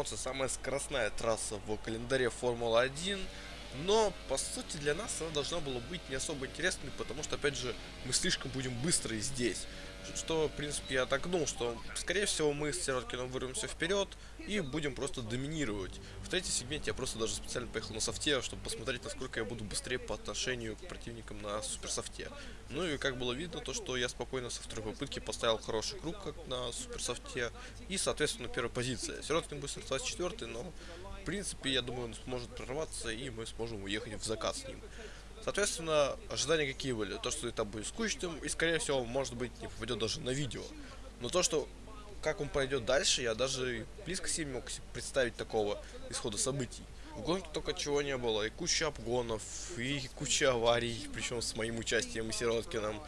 Монца самая скоростная трасса в календаре Формулы-1. Но, по сути, для нас она должна была быть не особо интересной, потому что, опять же, мы слишком будем быстрые здесь. Что, в принципе, я так думал, что, скорее всего, мы с Сироткиным вырвемся вперед и будем просто доминировать. В третьем сегменте я просто даже специально поехал на софте, чтобы посмотреть, насколько я буду быстрее по отношению к противникам на суперсофте. Ну и как было видно, то что я спокойно со второй попытки поставил хороший круг, как на суперсофте, и, соответственно, первая позиция. Сироткин будет стартовать четвертый, но в принципе, я думаю, он сможет прорваться, и мы сможем уехать в закат с ним. Соответственно, ожидания какие были? То, что это будет скучным, и, скорее всего, может быть, не попадет даже на видео. Но то, что как он пойдет дальше, я даже близко себе не мог представить такого исхода событий. В гонке только чего не было, и куча обгонов, и куча аварий, причем с моим участием и Сироткиным.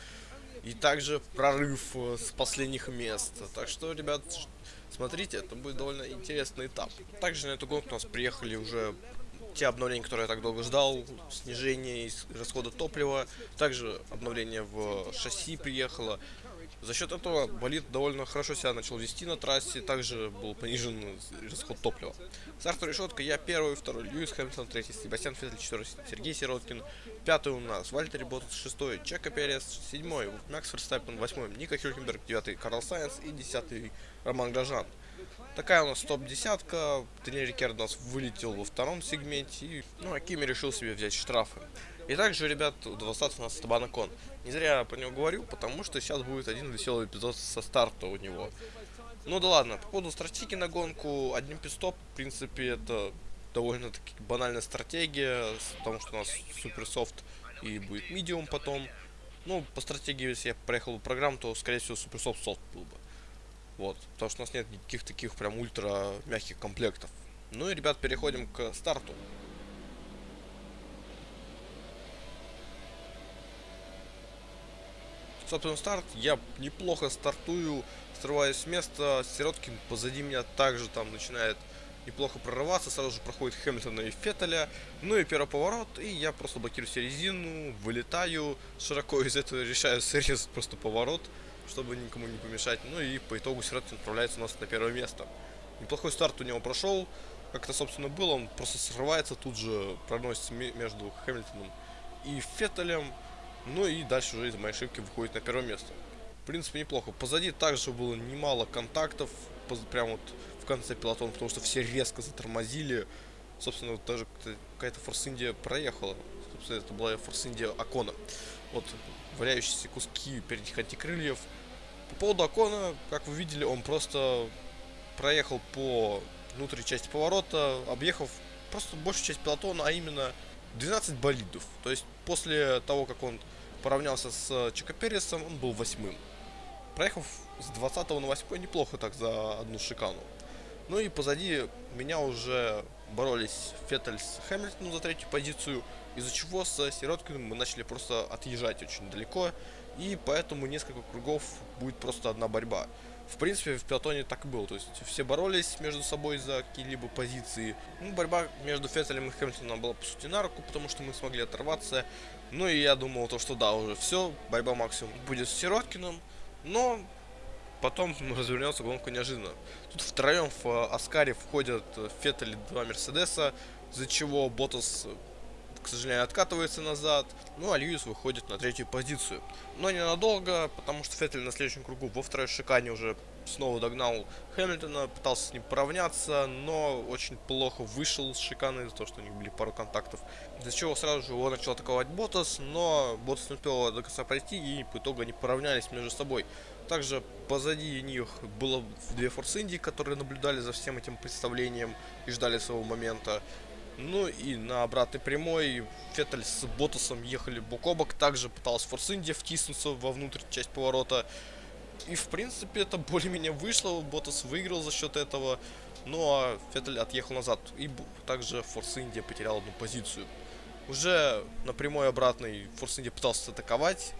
И также прорыв э, с последних мест. Так что, ребят, Смотрите, это будет довольно интересный этап. Также на эту гонку у нас приехали уже те обновления, которые я так долго ждал, снижение расхода топлива, также обновление в шасси приехало. За счет этого болид довольно хорошо себя начал вести на трассе, также был понижен расход топлива. Стартовая решетка, я первый, второй Льюис Хэмилтон, третий Себастьян Феттель, четвертый Сергей Сироткин, пятый у нас Вальтери Ботас, шестой Чека Перес, седьмой Макс Ферстаппен, восьмой Ника Хюлькенберг, девятый Карл Сайенс и десятый Роман Грожан. Такая у нас топ-десятка. Рикерд у нас вылетел во втором сегменте. И, ну, а Кими решил себе взять штрафы. И также, ребят, остаться у нас Табана Кон. Не зря я про него говорю, потому что сейчас будет один веселый эпизод со старта у него. Ну да ладно, по поводу стратегии на гонку, один пистоп, в принципе, это довольно-таки банальная стратегия, потому что у нас суперсофт и будет медиум потом. Ну, по стратегии, если я проехал программу, то, скорее всего, суперсофт софт был бы. Вот, потому что у нас нет никаких таких прям ультра мягких комплектов. Ну и, ребят, переходим к старту. Собственно, старт. Я неплохо стартую, срываюсь с места. Сироткин позади меня также там начинает неплохо прорываться. Сразу же проходит Хэмилтона и Феттеля. Ну и первый поворот. И я просто блокирую резину, вылетаю. Широко из этого решаю срезать просто поворот чтобы никому не помешать. Ну и по итогу Сироткин отправляется у нас на первое место. Неплохой старт у него прошел. Как это, собственно, было, он просто срывается, тут же проносится между Хэмилтоном и Феттелем. Ну и дальше уже из моей ошибки выходит на первое место. В принципе, неплохо. Позади также было немало контактов, прямо вот в конце пилотона, потому что все резко затормозили. Собственно, даже какая-то Форс Индия проехала. Собственно, это была Форс Индия Акона. Вот валяющиеся куски передних антикрыльев. По поводу Акона, как вы видели, он просто проехал по внутренней части поворота, объехав просто большую часть пилотона, а именно 12 болидов. То есть после того, как он поравнялся с Чако Пересом, он был восьмым. Проехав с 20 на 8 неплохо так за одну шикану. Ну и позади меня уже боролись Феттель с Хэмилтоном за третью позицию, из-за чего с Сироткиным мы начали просто отъезжать очень далеко, и поэтому несколько кругов будет просто одна борьба. В принципе, в пилотоне так и было, то есть все боролись между собой за какие-либо позиции. Ну, борьба между Феттелем и Хэмилтоном была по сути на руку, потому что мы смогли оторваться. Ну и я думал, то, что да, уже все, борьба максимум будет с Сироткиным, но потом развернется гонка неожиданно. Тут втроем в э, Аскаре входят э, Феттель два Мерседеса, из-за чего Ботас, э, к сожалению, откатывается назад. Ну а Льюис выходит на третью позицию. Но ненадолго, потому что Феттель на следующем кругу во второй шикане уже снова догнал Хэмилтона, пытался с ним поравняться, но очень плохо вышел с шиканы из-за того, что у них были пару контактов. Из-за чего сразу же его начал атаковать Ботас, но Ботас не успел до конца пройти, и по итогу они поравнялись между собой. Также позади них было две Форс Инди, которые наблюдали за всем этим представлением и ждали своего момента. Ну и на обратной прямой Феттель с Ботасом ехали бок о бок. Также пыталась Форс Индия втиснуться во внутрь часть поворота. И в принципе это более-менее вышло. Ботас выиграл за счет этого. Ну а Феттель отъехал назад. И также Форс Индия потерял одну позицию. Уже на прямой обратной Форс Индия пытался атаковать.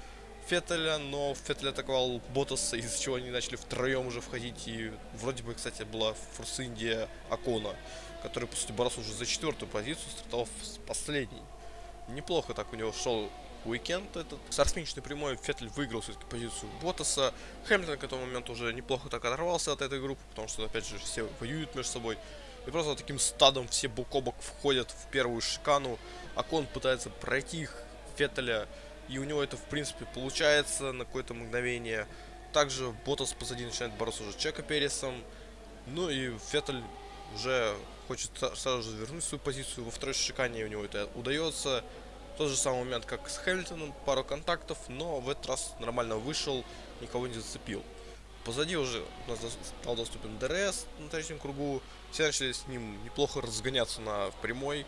Феттеля, но Феттель атаковал Ботаса, из-за чего они начали втроем уже входить. И вроде бы, кстати, была Форс Индия Акона, который, по сути, боролся уже за четвертую позицию, стартовав с последней. Неплохо так у него шел уикенд этот. С арсминичной прямой Феттель выиграл все-таки позицию Ботаса. Хэмилтон к этому моменту уже неплохо так оторвался от этой группы, потому что, опять же, все воюют между собой. И просто таким стадом все бок о бок входят в первую шикану. Акон пытается пройти их Феттеля. И у него это, в принципе, получается на какое-то мгновение. Также Ботас позади начинает бороться уже Чека Пересом. Ну и Феттель уже хочет сразу же вернуть свою позицию. Во второй шикане у него это удается. Тот же самый момент, как с Хэмилтоном, пару контактов, но в этот раз нормально вышел, никого не зацепил. Позади уже у нас стал доступен DRS на третьем кругу. Все начали с ним неплохо разгоняться на прямой.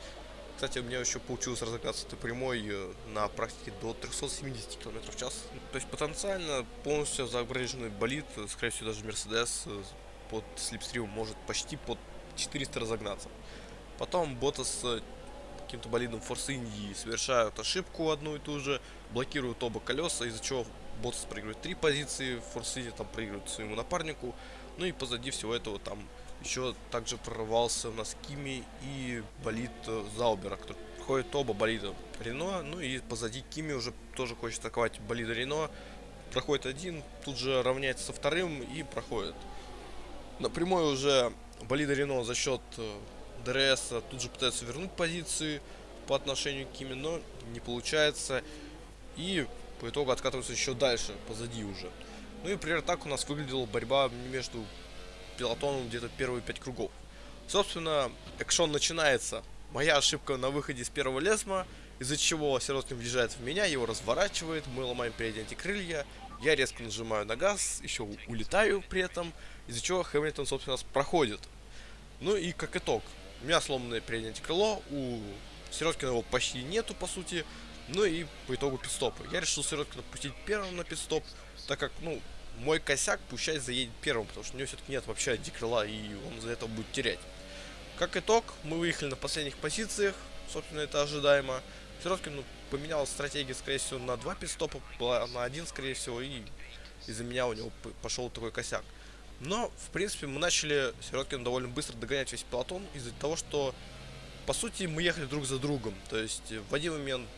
Кстати, у меня еще получилось разогнаться этой прямой э, на практике до 370 км в час. То есть потенциально полностью загруженный болид, э, скорее всего даже Мерседес э, под slipstream ом может почти под 400 разогнаться. Потом Боттас с каким-то болидом Форс Индии совершают ошибку одну и ту же, блокируют оба колеса, из-за чего Боттас проигрывает три позиции, Форс Индия там проигрывает своему напарнику, ну и позади всего этого там еще также прорвался у нас Кими и болид э, Заубера, который проходит оба болида Рено, ну и позади Кими уже тоже хочет атаковать болида Рено, проходит один, тут же равняется со вторым и проходит. Напрямую уже болида Рено за счет э, DRS тут же пытается вернуть позиции по отношению к Кими, но не получается. И по итогу откатываются еще дальше, позади уже. Ну и, например, так у нас выглядела борьба между пилотоном где-то первые пять кругов. Собственно, экшон начинается. Моя ошибка на выходе с первого лесма, из-за чего Сироткин въезжает в меня, его разворачивает, мы ломаем передние антикрылья, я резко нажимаю на газ, еще улетаю при этом, из-за чего Хэмилтон, собственно, проходит. Ну и как итог, у меня сломанное переднее крыло, у Сироткина его почти нету, по сути. Ну и по итогу пидстопы. Я решил Сироткина пустить первым на пидстоп, так как, ну, мой косяк пущай заедет первым, потому что у него все-таки нет вообще антикрыла, и он за это будет терять. Как итог, мы выехали на последних позициях, собственно, это ожидаемо. Сироткин ну, поменял стратегию, скорее всего, на два пидстопа, на один, скорее всего, и из-за меня у него пошел такой косяк. Но, в принципе, мы начали Сироткин довольно быстро догонять весь пелотон из-за того, что, по сути, мы ехали друг за другом. То есть, в один момент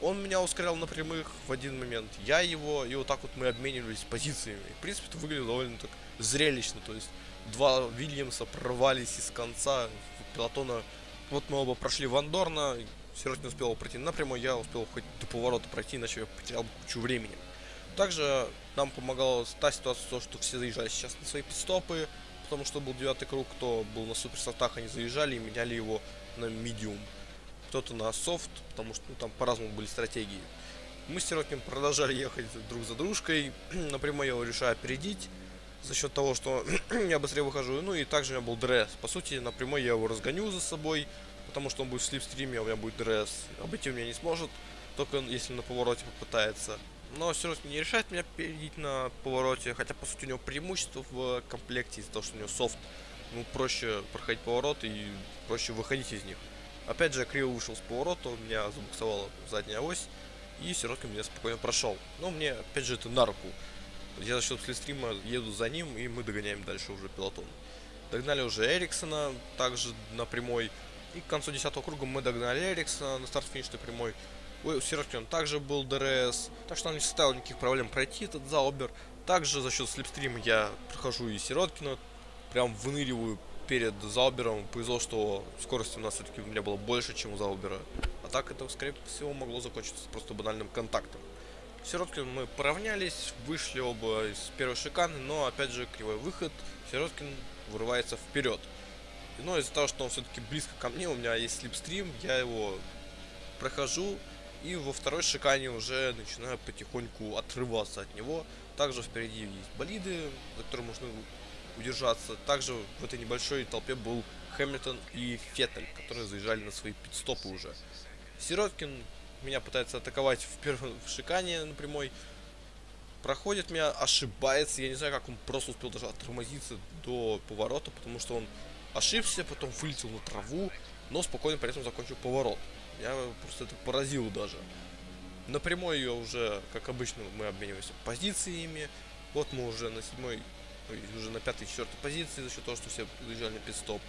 он меня ускорял на прямых, в один момент я его, и вот так вот мы обменивались позициями. В принципе, это выглядело довольно так зрелищно. То есть, два Вильямса прорвались из конца пелотона. Вот мы оба прошли Вандорна, Сироткин успел пройти напрямую, я успел хоть до поворота пройти, иначе я потерял кучу времени. Также нам помогала та ситуация, то, что все заезжали сейчас на свои пидстопы, потому что был девятый круг, кто был на суперсортах, они заезжали и меняли его на медиум. Кто-то на софт, потому что ну, там по-разному были стратегии. Мы с Сиротнем продолжали ехать друг за дружкой. Напрямую его решаю опередить за счет того, что я быстрее выхожу. Ну и также у меня был дресс. По сути, напрямую я его разгоню за собой, потому что он будет в слипстриме, а у меня будет дресс. Обойти меня не сможет, только если на повороте попытается но равно не решает меня перейти на повороте, хотя по сути у него преимущество в комплекте из-за того, что у него софт, ну проще проходить повороты и проще выходить из них. Опять же, я криво вышел с поворота, у меня забуксовала задняя ось, и Сироткин меня спокойно прошел. Но мне, опять же, это на руку. Я за счет слистрима еду за ним, и мы догоняем дальше уже пилотон. Догнали уже Эриксона, также на прямой. И к концу 10 круга мы догнали Эриксона на старт-финишной прямой. Ой, у Сироткина также был ДРС, так что он не составил никаких проблем пройти этот Заубер. Также за счет слипстрима я прохожу и Сироткина, прям выныриваю перед Заубером. Повезло, что скорости у нас все-таки у меня было больше, чем у Заубера. А так это, скорее всего, могло закончиться просто банальным контактом. Сироткин мы поравнялись, вышли оба из первой шиканы, но опять же кривой выход, Сироткин вырывается вперед. Но из-за того, что он все-таки близко ко мне, у меня есть слепстрим, я его прохожу, и во второй шикане уже начинаю потихоньку отрываться от него. Также впереди есть болиды, за которые можно удержаться. Также в этой небольшой толпе был Хэмилтон и Феттель, которые заезжали на свои пидстопы уже. Сироткин меня пытается атаковать в первом в шикане на прямой. Проходит меня, ошибается. Я не знаю, как он просто успел даже оттормозиться до поворота, потому что он ошибся, потом вылетел на траву, но спокойно при этом закончил поворот. Я просто это поразил даже. Напрямую ее уже, как обычно, мы обмениваемся позициями. Вот мы уже на седьмой, уже на пятой, четвертой позиции за счет того, что все заезжали на пидстоп.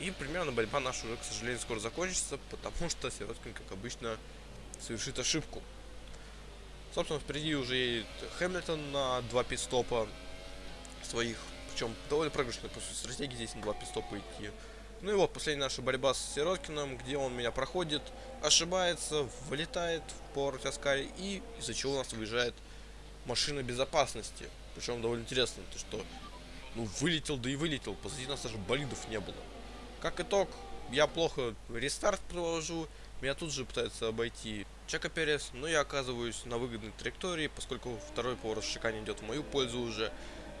И примерно борьба наша уже, к сожалению, скоро закончится, потому что Сироткин, как обычно, совершит ошибку. Собственно, впереди уже едет Хэмилтон на два пидстопа своих. Причем довольно проигрышная просто стратегия здесь на два пидстопа идти. Ну и вот, последняя наша борьба с Сироткиным, где он меня проходит, ошибается, вылетает в поворот Аскари, и из-за чего у нас выезжает машина безопасности. Причем довольно интересно, то что, ну, вылетел, да и вылетел, позади нас даже болидов не было. Как итог, я плохо рестарт провожу, меня тут же пытается обойти Чака Перес, но я оказываюсь на выгодной траектории, поскольку второй поворот шикане идет в мою пользу уже.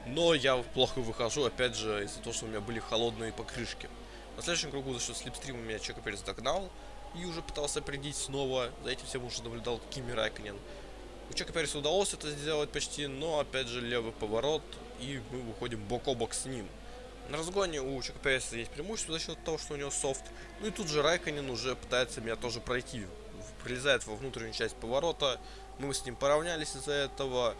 Но я плохо выхожу, опять же, из-за того, что у меня были холодные покрышки. На следующем кругу за счет слепстрима меня Чека Перес догнал и уже пытался определить снова. За этим всем уже наблюдал Кими Райконен. У Чека Переса удалось это сделать почти, но опять же левый поворот и мы выходим бок о бок с ним. На разгоне у Чека Переса есть преимущество за счет того, что у него софт. Ну и тут же Райконен уже пытается меня тоже пройти. Прилезает во внутреннюю часть поворота. Мы с ним поравнялись из-за этого.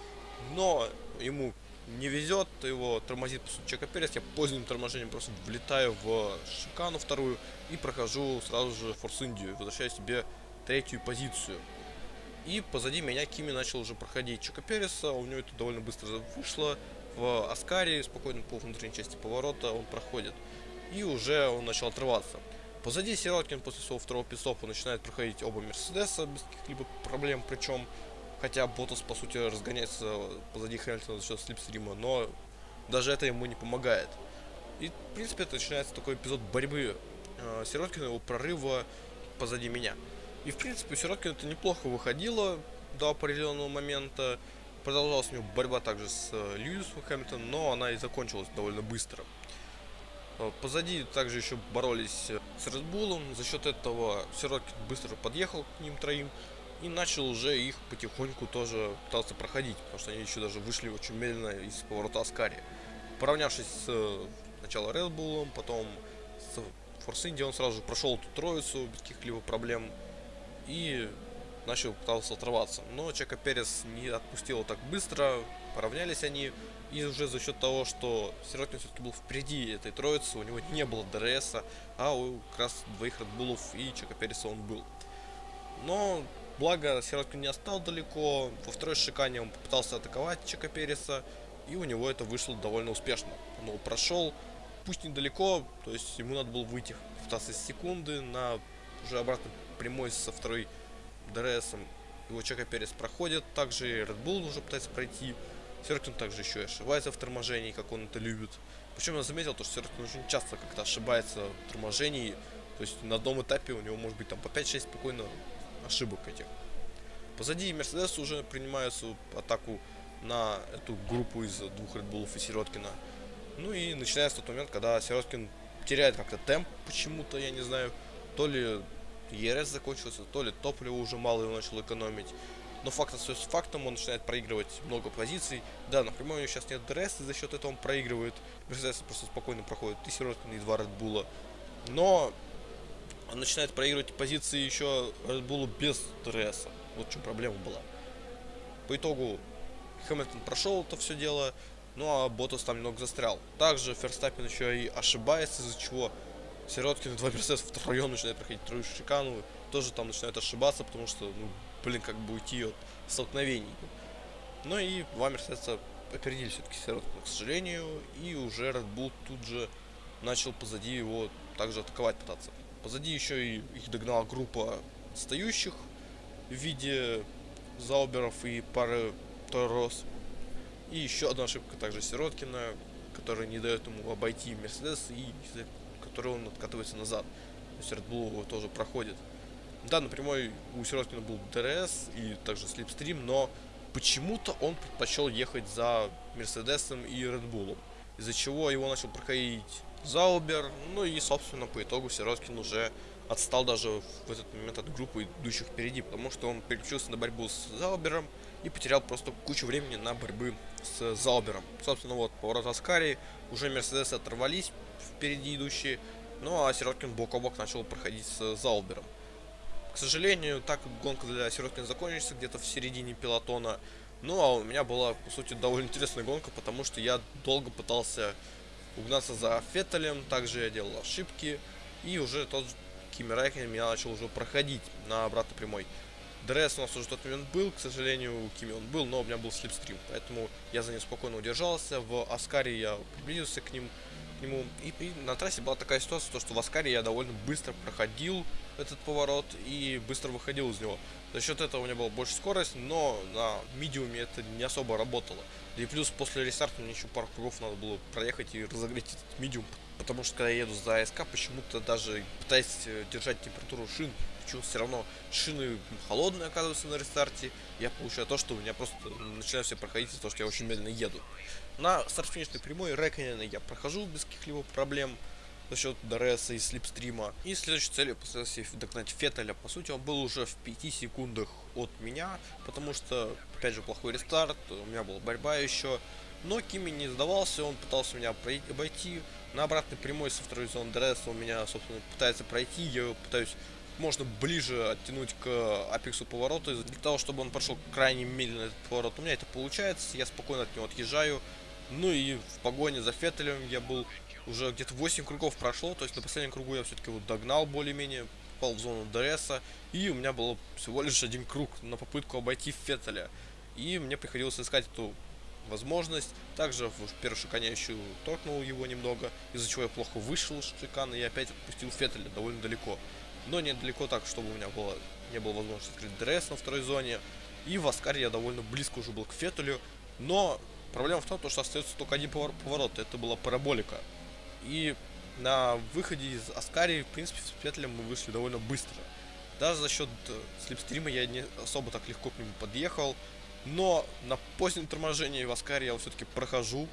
Но ему не везет, его тормозит по сути Чека Перес, я поздним торможением просто влетаю в шикану вторую и прохожу сразу же Форс Индию, возвращаю себе третью позицию. И позади меня Кими начал уже проходить Чека Переса, у него это довольно быстро вышло, в Аскаре спокойно по внутренней части поворота он проходит. И уже он начал отрываться. Позади Сироткин после своего второго пистопа начинает проходить оба Мерседеса без каких-либо проблем, причем Хотя Ботас, по сути, разгоняется позади Хэмилтона за счет слипстрима, но даже это ему не помогает. И, в принципе, это начинается такой эпизод борьбы э, Сироткина, его прорыва позади меня. И, в принципе, у это неплохо выходило до определенного момента. Продолжалась у него борьба также с э, Льюисом Хэмилтоном, но она и закончилась довольно быстро. Э, позади также еще боролись с Редбулом. За счет этого Сироткин быстро подъехал к ним троим и начал уже их потихоньку тоже пытаться проходить, потому что они еще даже вышли очень медленно из поворота Аскари. Поравнявшись с э, сначала Bull, потом с Force India, он сразу же прошел эту троицу без каких-либо проблем и начал пытался оторваться. Но Чека Перес не отпустил так быстро, поравнялись они, и уже за счет того, что Сироткин все-таки был впереди этой троицы, у него не было ДРС, а у как раз двоих Редбулов и Чека Переса он был. Но Благо, Сироткин не остал далеко. Во второй шикане он попытался атаковать Чека Переса. И у него это вышло довольно успешно. Он прошел, пусть недалеко, то есть ему надо было выйти в 15 секунды на уже обратно прямой со второй ДРСом. Его Чека Перес проходит, также и Red Bull уже пытается пройти. Сироткин также еще и ошибается в торможении, как он это любит. Причем я заметил, то, что Сироткин очень часто как-то ошибается в торможении. То есть на одном этапе у него может быть там по 5-6 спокойно ошибок этих. Позади Мерседес уже принимаются атаку на эту группу из двух Редбулов и Сироткина. Ну и начинается тот момент, когда Сироткин теряет как-то темп почему-то, я не знаю. То ли ЕРС закончился, то ли топлива уже мало его начал экономить. Но факт остается фактом, он начинает проигрывать много позиций. Да, напрямую у него сейчас нет ДРС, и за счет этого он проигрывает. Мерседес просто спокойно проходит и Сироткин, и два Редбула. Но он начинает проигрывать позиции еще Bull без ТРС. Вот в чем проблема была. По итогу Хэмилтон прошел это все дело, ну а Ботас там немного застрял. Также Ферстаппин еще и ошибается, из-за чего Сироткин и два Мерседеса втроем начинают проходить трою шикану. Тоже там начинают ошибаться, потому что, ну, блин, как бы уйти от столкновений. Ну и два Мерседеса опередили все-таки Сироткина, к сожалению. И уже Red Bull тут же начал позади его также атаковать пытаться. Позади еще и их догнала группа отстающих в виде Зауберов и пары Торос. И еще одна ошибка также Сироткина, которая не дает ему обойти Мерседес и которой он откатывается назад. То есть Red Bull его тоже проходит. Да, напрямую у Сироткина был ДРС и также слипстрим, но почему-то он предпочел ехать за Мерседесом и Red Bull, из-за чего его начал проходить Заубер. Ну и, собственно, по итогу Сироткин уже отстал даже в этот момент от группы идущих впереди, потому что он переключился на борьбу с Заубером и потерял просто кучу времени на борьбы с Заубером. Собственно, вот поворот Аскари, уже Мерседесы оторвались впереди идущие, ну а Сироткин бок о бок начал проходить с Заубером. К сожалению, так гонка для Сироткина закончится где-то в середине пилотона. Ну а у меня была, по сути, довольно интересная гонка, потому что я долго пытался угнаться за Феттелем, также я делал ошибки, и уже тот Кими Райкконен меня начал уже проходить на обратной прямой. ДРС у нас уже в тот момент был, к сожалению, у Кими он был, но у меня был слипстрим, поэтому я за ним спокойно удержался. В Аскаре я приблизился к ним, нему. И, и на трассе была такая ситуация, то, что в Аскаре я довольно быстро проходил этот поворот и быстро выходил из него. За счет этого у меня была больше скорость, но на медиуме это не особо работало. Да и плюс после рестарта мне еще пару кругов надо было проехать и разогреть этот медиум. Потому что когда я еду за АСК, почему-то даже пытаясь э, держать температуру шин, почему все равно шины холодные оказываются на рестарте, я получаю то, что у меня просто начинаю все проходить из-за того, что я очень медленно еду. На старт-финишной прямой Рэконена я прохожу без каких-либо проблем за счет Дореса и Слипстрима. И следующей целью постарался догнать Феттеля. По сути, он был уже в 5 секундах от меня, потому что, опять же, плохой рестарт, у меня была борьба еще. Но Кими не сдавался, он пытался меня обойти. На обратной прямой со второй зоны Дреса он меня, собственно, пытается пройти. Я пытаюсь можно ближе оттянуть к апексу поворота, для того, чтобы он прошел крайне медленно этот поворот. У меня это получается, я спокойно от него отъезжаю. Ну и в погоне за Феттелем я был уже где-то 8 кругов прошло, то есть на последнем кругу я все-таки вот догнал более-менее, попал в зону ДРСа, и у меня было всего лишь один круг на попытку обойти Феттеля. И мне приходилось искать эту возможность. Также в первую шикане я еще торкнул его немного, из-за чего я плохо вышел из шикана и опять отпустил Феттеля довольно далеко. Но не далеко так, чтобы у меня было, не было возможности открыть ДРС на второй зоне. И в Аскаре я довольно близко уже был к Феттелю, но Проблема в том, что остается только один поворот, это была параболика. И на выходе из Аскари, в принципе, с Петлем мы вышли довольно быстро. Даже за счет э, слепстрима я не особо так легко к нему подъехал. Но на позднем торможении в Аскаре я все-таки прохожу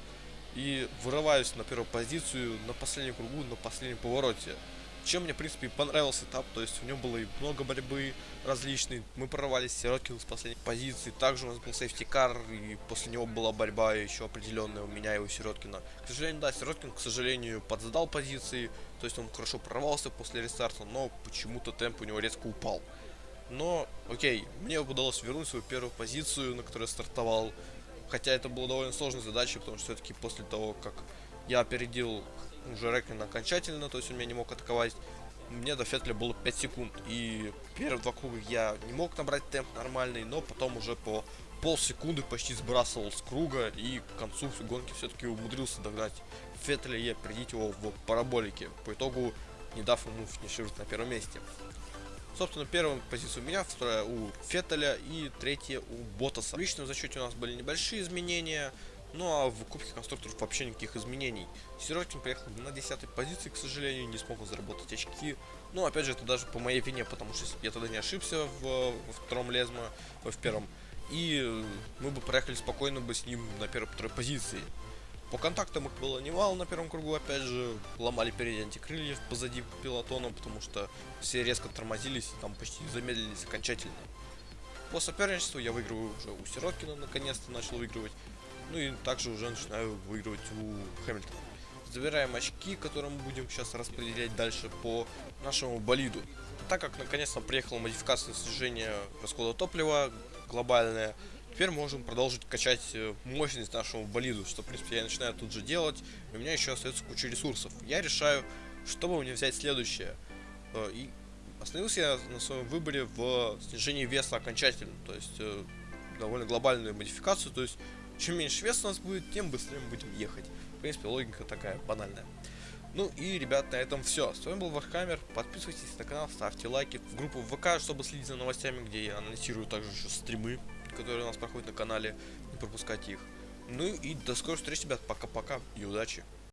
и вырываюсь на первую позицию на последнем кругу, на последнем повороте. Чем мне, в принципе, понравился этап, то есть у него было и много борьбы различной. Мы прорвались Сироткин с последней позиции. Также у нас был сейфтикар, и после него была борьба еще определенная у меня и у Сироткина. К сожалению, да, Сироткин, к сожалению, подсдал позиции, то есть он хорошо прорвался после рестарта, но почему-то темп у него резко упал. Но, окей, мне удалось вернуть свою первую позицию, на которой я стартовал. Хотя это было довольно сложной задачей, потому что все-таки после того, как я опередил уже Рэквин окончательно, то есть он меня не мог атаковать. Мне до Фетля было 5 секунд, и первые два круга я не мог набрать темп нормальный, но потом уже по полсекунды почти сбрасывал с круга, и к концу гонки все-таки умудрился догнать Феттеля и опередить его в параболике, по итогу не дав ему финишировать на первом месте. Собственно, первая позиция у меня, вторая у Феттеля и третья у Ботаса. В личном зачете у нас были небольшие изменения, ну а в Кубке конструкторов вообще никаких изменений. Сироткин приехал на 10 позиции, к сожалению, не смог заработать очки. Но опять же, это даже по моей вине, потому что я тогда не ошибся в, во втором лезмо, в первом. И мы бы проехали спокойно бы с ним на первой-второй позиции. По контактам их было немало на первом кругу, опять же, ломали передние антикрыльев позади пилотона, потому что все резко тормозились и там почти замедлились окончательно. По соперничеству я выигрываю уже у Сироткина, наконец-то начал выигрывать. Ну и также уже начинаю выигрывать у Хэмилтона. Забираем очки, которые мы будем сейчас распределять дальше по нашему болиду. Так как наконец-то приехала модификация снижения расхода топлива глобальная, теперь можем продолжить качать э, мощность нашему болиду, что в принципе я начинаю тут же делать. У меня еще остается куча ресурсов. Я решаю, чтобы мне взять следующее. Э, и остановился я на своем выборе в снижении веса окончательно, то есть э, довольно глобальную модификацию, то есть чем меньше вес у нас будет, тем быстрее мы будем ехать. В принципе, логика такая банальная. Ну и, ребят, на этом все. С вами был Вархаммер. Подписывайтесь на канал, ставьте лайки. В группу ВК, чтобы следить за новостями, где я анонсирую также еще стримы, которые у нас проходят на канале. Не пропускайте их. Ну и до скорых встреч, ребят. Пока-пока и удачи.